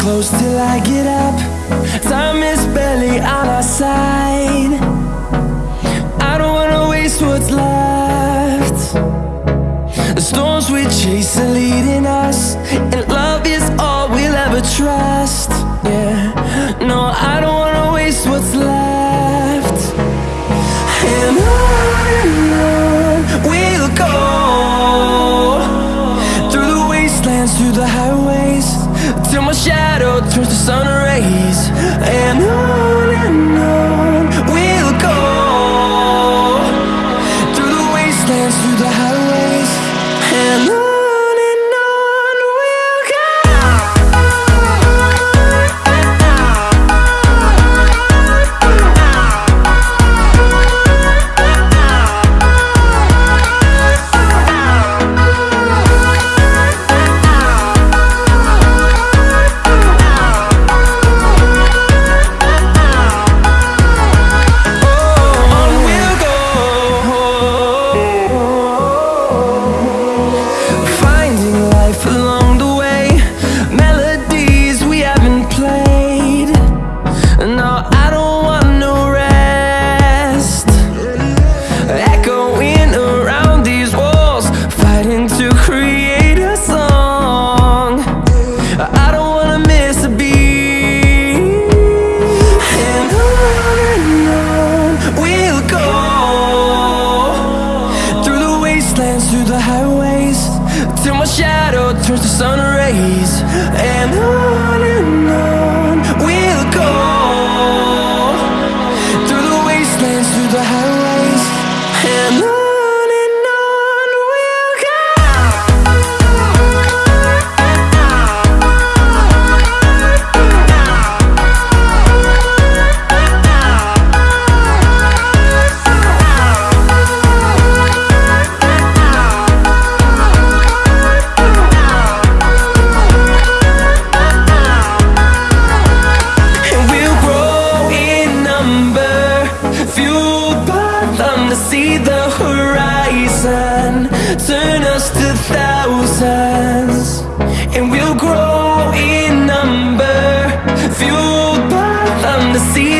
close till I get up. Time is barely on our side. I don't wanna waste what's left. The storms we chase are leading us And love is all we'll ever trust. Yeah, no, I don't wanna waste what's left. And on and on we'll go Through the wastelands, through the highways Till my shadow to sun rays to create a song. I don't wanna miss a beat. And on and on we'll go. Through the wastelands, through the highways Till my shadow turns to sun rays. And on and on we'll go. Through the wastelands, through the highways. And on turn us to thousands And we'll grow in number Fueled by the sea